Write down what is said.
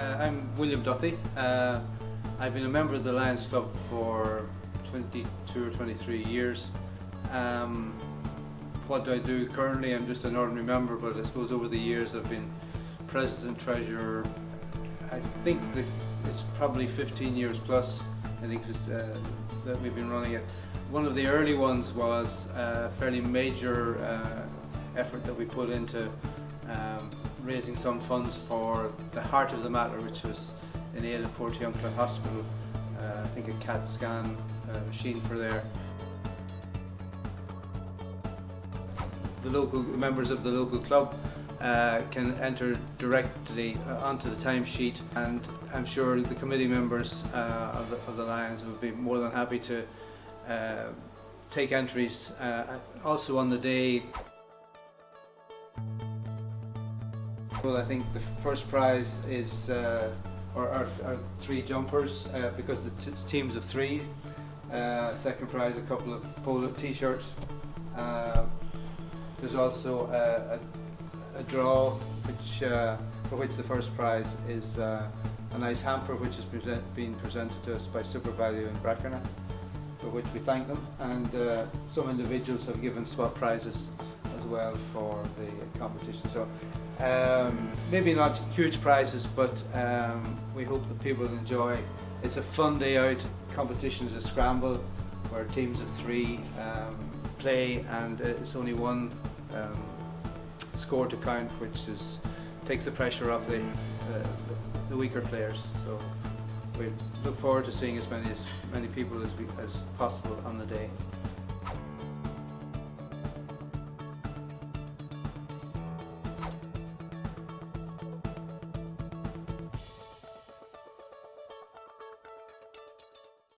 I'm William Duthie. Uh, I've been a member of the Lions Club for 22 or 23 years. Um, what do I do currently? I'm just an ordinary member, but I suppose over the years I've been president, treasurer. I think it's probably 15 years plus. I think uh, that we've been running it. One of the early ones was a fairly major uh, effort that we put into um, raising some funds for the heart of the matter, which was in aid of Portiuncula Hospital. Uh, I think a CAT scan uh, machine for there. The local members of the local club uh, can enter directly uh, onto the timesheet and I'm sure the committee members uh, of, the, of the Lions would be more than happy to uh, take entries also on the day Well, I think the first prize is uh, our, three jumpers uh, because it's teams of three. Uh, second prize, a couple of polo t-shirts. Uh, there's also a, a, a draw, which uh, for which the first prize is uh, a nice hamper, which has present, been presented to us by SuperValu in Brackernagh, for which we thank them. And some individuals have given swap prizes as well for the competition. So um, maybe not huge prizes, but um, we hope that people enjoy. It's a fun day out. Competition is a scramble where teams of three um, play, and it's only one um, score to count, which is takes the pressure off the, uh, the weaker players. So we look forward to seeing as many as many people as, we, as possible on the day.